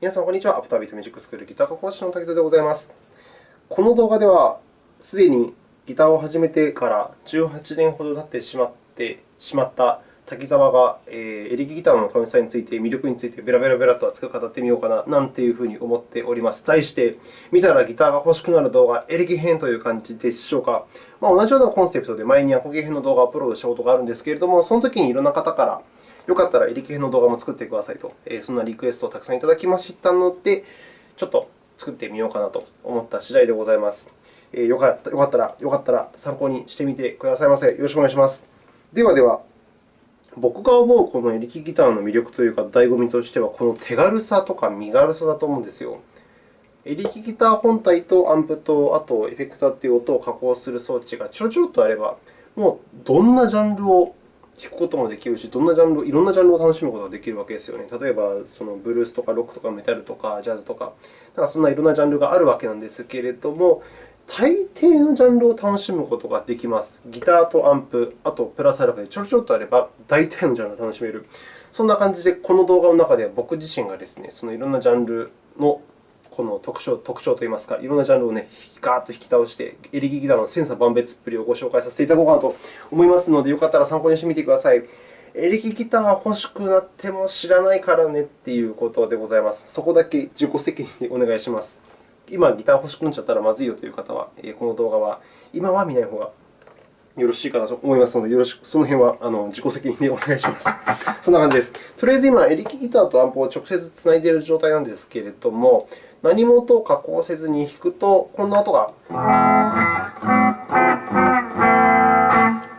皆さん、こんにちは。アフタービートミュージックスクールギター科講師の滝沢でございます。この動画では、すでにギターを始めてから18年ほど経ってしまってしまった滝沢が、えー、エレキギターの楽しさについて、魅力についてベラベラベラと熱く語ってみようかな、なんていうふうに思っております。題して、見たらギターが欲しくなる動画、エレキ編という感じでしょうか。まあ、同じようなコンセプトで前にアコギ編の動画をアップロードしたことがあるんですけれども、その時にいろんな方から、よかったらエレキ編の動画も作ってくださいと、そんなリクエストをたくさんいただきましたので、ちょっと作ってみようかなと思った次第でございます。よかったら、よかったら参考にしてみてくださいませ。よろしくお願いします。ではでは、僕が思うこのエレキギターの魅力というか、醍醐味としては、この手軽さとか身軽さだと思うんですよ。エレキギター本体とアンプと、あとエフェクターという音を加工する装置がちょろちょろっとあれば、もうどんなジャンルを弾くこともできるし、どんなジャンル、いろんなジャンルを楽しむことができるわけですよね。例えば、そのブルースとかロックとかメタルとかジャズとか、かそんないろんなジャンルがあるわけなんですけれども、大抵のジャンルを楽しむことができます。ギターとアンプ、あとプラスアルファでちょろちょろっとあれば、大体のジャンルを楽しめる。そんな感じで、この動画の中では僕自身がですね、そのいろんなジャンルのこの特徴特徴といいますか、いろんなジャンルを、ね、ガーッと引き倒して、エレキギターの千差万別っぷりをご紹介させていただこうかなと思いますので、よかったら参考にしてみてください。エレキギター欲しくなっても知らないからねということでございます。そこだけ自己責任でお願いします。今、ギター欲しくなっちゃったらまずいよという方は、この動画は今は見ない方がよろしいかなと思いますので、よろしくその辺はあの自己責任でお願いします。そんな感じです。とりあえず今、エレキギターとアンプを直接つないでいる状態なんですけれども、何も音を加工せずに弾くと、こんな音が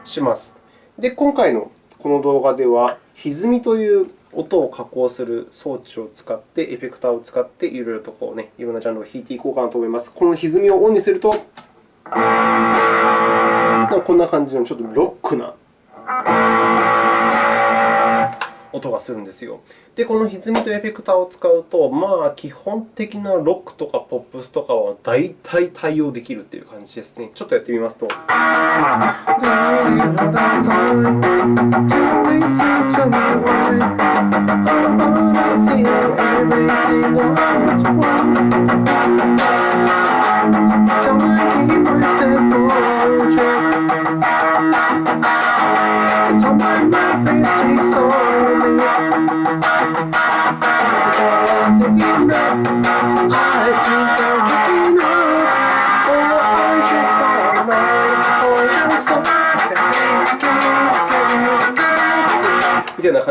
します。で、今回のこの動画では、歪みという音を加工する装置を使って、エフェクターを使って、いろいろとこう、ね、いろんなジャンルを弾いていこうかなと思います。この歪みをオンにすると、こんな感じのちょっとロックな音がするんですよ。で、この歪みとエフェクターを使うと、まあ、基本的なロックとかポップスとかは大体対応できるという感じですね。ちょっとやってみますと。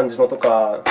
感じのとか。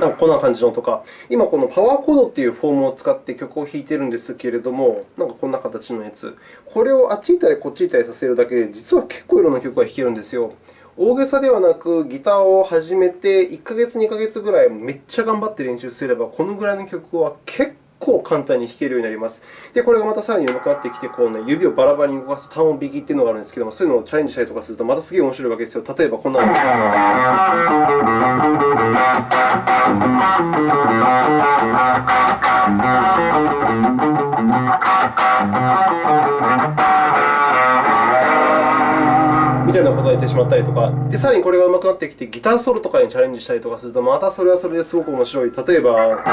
なんかこんな感じのとか、今、このパワーコードというフォームを使って曲を弾いているんですけれども、なんかこんな形のやつ。これをあっち行ったりこっち行ったりさせるだけで、実は結構いろんな曲が弾けるんですよ。大げさではなく、ギターを始めて1ヶ月、2ヶ月ぐらいめっちゃ頑張って練習すれば、このぐらいの曲は結構構簡単に弾けるようになります。で、これがまたさらに上手くなってきて、こうね、指をバラバラに動かす単音弾きというのがあるんですけども、そういうのをチャレンジしたりとかすると、またすげえ面白いわけですよ。例えばこんなの。みたいなことを言ってしまったりとか、でさらにこれが上手くなってきて、ギターソロとかにチャレンジしたりとかすると、またそれはそれですごく面白い。例えば、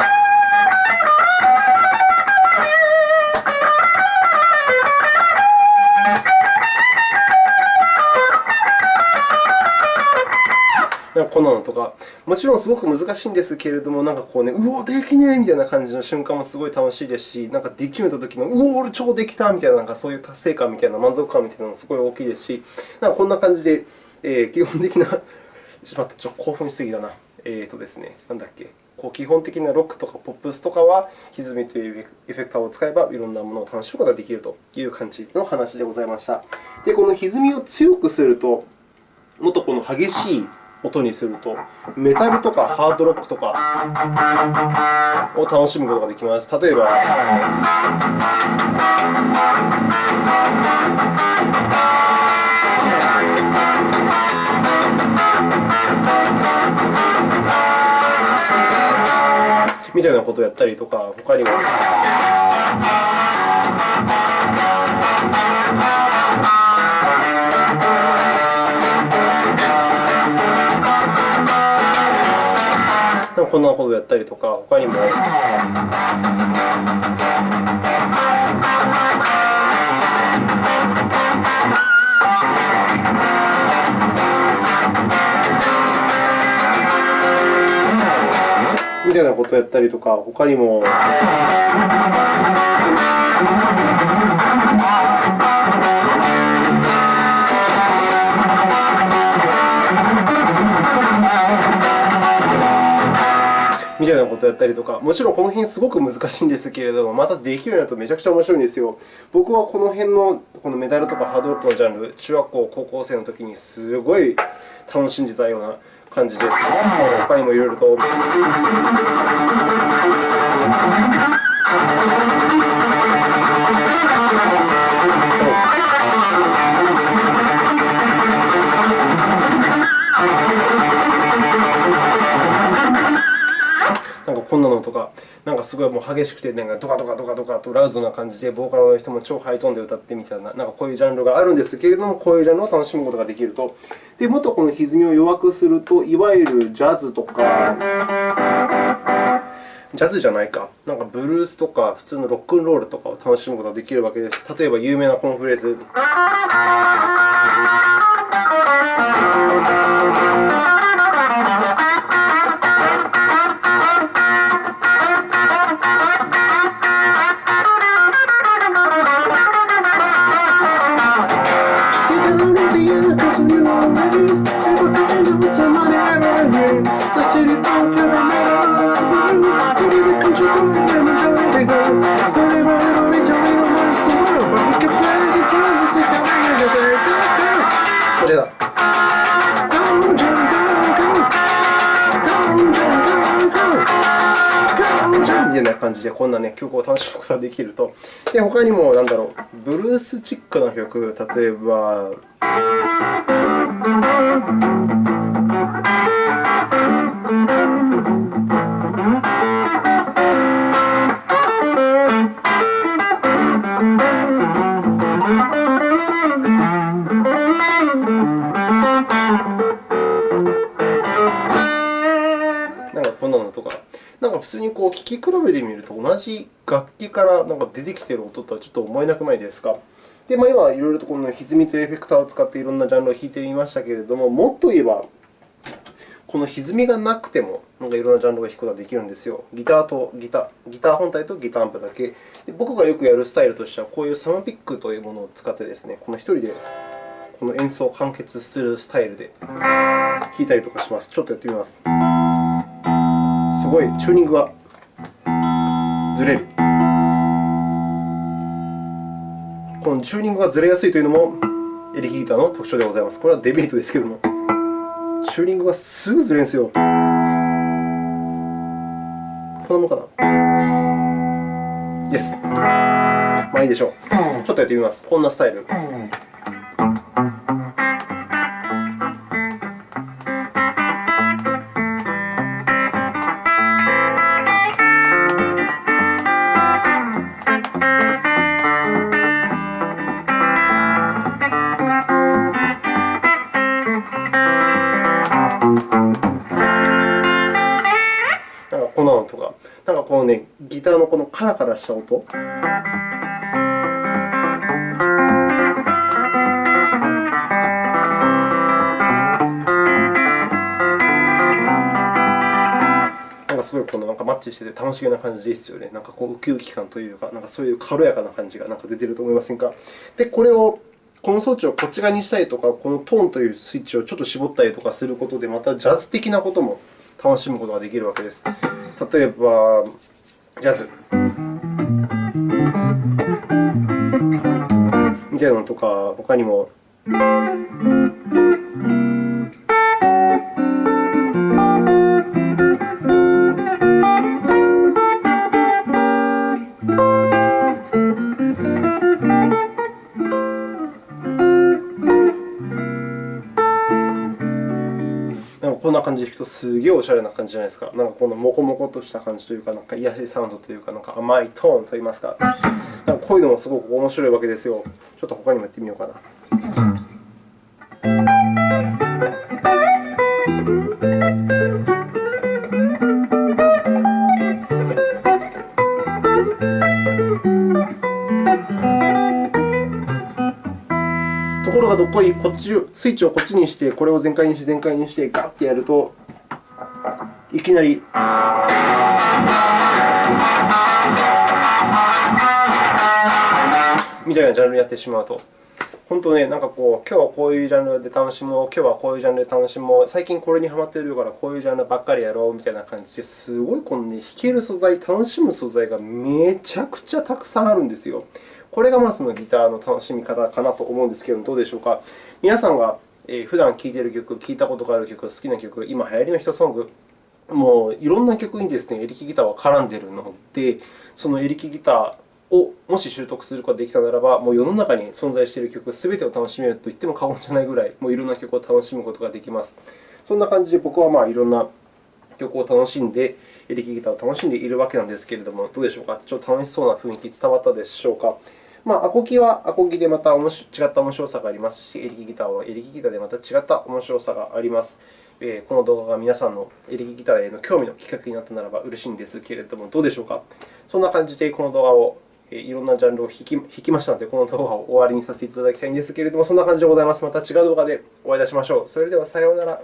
こんなのとか、もちろんすごく難しいんですけれども、なんかこうね、うお、できねえみたいな感じの瞬間もすごい楽しいですし、なんかできめたときの、うお、俺超できたみたいな、なんかそういう達成感みたいな、満足感みたいなのもすごい大きいですし、なんかこんな感じで、えー、基本的な、しまった、ちょっと興奮しすぎだな。えーとですね、なんだっけ。こう基本的なロックとかポップスとかは、歪みというエフェクターを使えば、いろんなものを楽しむことができるという感じの話でございました。で、この歪みを強くすると、もっとこの激しい音にすると、メタルとかハードロックとかを楽しむことができます。例えば、みたいなことをやったりとか、他にもは。こんなことをやったりとか、他にも。みたいなことをやったりとか、他にも。みたいなことをやったりとか、もちろんこの辺すごく難しいんですけれども、またできるようになるとめちゃくちゃ面白いんですよ。僕はこの辺のこのメダルとかハードルのジャンル、中学校、高校生の時にすごい楽しんでたような感じです。他にもいろいろと。か、なんかすごいもう激しくて、なんかドカドカドカドカとラウドな感じで、ボーカルの人も超ハイトーンで歌ってみたいな、なんかこういうジャンルがあるんですけれども、こういうジャンルを楽しむことができると。で、もっとこの歪みを弱くすると、いわゆるジャズとか、ジャズじゃないか、なんかブルースとか、普通のロックンロールとかを楽しむことができるわけです。例えば有名なこのフレーズ。てな感じで、こんな、ね、曲を楽しむことができると。で、他にも、なんだろう、ブルースチックな曲、例えば。普通にこう聴き比べてみると、同じ楽器からなんか出てきている音とはちょっと思えなくないですか？で、まあ、今、いろいろとこの歪みというエフェクターを使っていろんなジャンルを弾いてみましたけれども、もっと言えば、この歪みがなくても、なんかいろんなジャンルが弾くことができるんですよ。ギターとギター、ギター本体とギターアンプだけ。で僕がよくやるスタイルとしては、こういうサムピックというものを使ってですね、この1人でこの演奏を完結するスタイルで弾いたりとかします。ちょっとやってみます。すごいチューニングがずれる。このチューニングがずれやすいというのもエレキギターの特徴でございます。これはデメリットですけれども、チューニングがすぐずれるんですよ。こんなもんかな？イエス。まあいいでしょう。ちょっとやってみます。こんなスタイル。カラカラした音？なんかすごいこのなんかマッチしてて楽しげな感じですよね。なんかこうウキウキ感というか、なんかそういう軽やかな感じがなんか出てると思いませんか？で、これをこの装置をこっち側にしたりとか、このトーンというスイッチをちょっと絞ったりとかすることで、またジャズ的なことも楽しむことができるわけです。例えば、ジャズ。みたいなのとか、他にも。こんな感じで弾くとすげえおしゃれな感じじゃないですか。なんかこのモコモコとした感じというか、なんか癒しサウンドというか、なんか甘いトーンといいます、かこういうのもすごく面白いわけですよ。ちょっと他にもやってみようかな。ところがどこい、こっちスイッチをこっちにして、これを全開にして、全開にして、ガッてやると、いきなり。みたいなジャンルにやってしまうと。本当ね、なんかこう、今日はこういうジャンルで楽しもう、今日はこういうジャンルで楽しもう、最近これにハマってるから、こういうジャンルばっかりやろうみたいな感じですごいこの、ね、弾ける素材、楽しむ素材がめちゃくちゃたくさんあるんですよ。これがまあそのギターの楽しみ方かなと思うんですけれども、どうでしょうか？皆さんが普段聴いている曲、聴いたことがある曲、好きな曲、今流行りのヒットソング、もういろんな曲にですね、エレキギターは絡んでいるので、そのエレキギターをもし習得することができたならば、もう世の中に存在している曲すべてを楽しめると言っても過言じゃないぐらい、もういろんな曲を楽しむことができます。そんな感じで僕はまあいろんな曲を楽しんで、エレキギターを楽しんでいるわけなんですけれども、どうでしょうか？ちょっと楽しそうな雰囲気伝わったでしょうか？まあ、アコギはアコギでまた違った面白さがありますし、エレキギターはエレキギターでまた違った面白さがあります。えこの動画が皆さんのエレキギターへの興味のきっかけになったならば嬉しいんですけれども、どうでしょうか？そんな感じでこの動画をいろんなジャンルを弾き引きましたので、この動画を終わりにさせていただきたいんですけれども、そんな感じでございます。また違う動画でお会いいたしましょう。それではさようなら。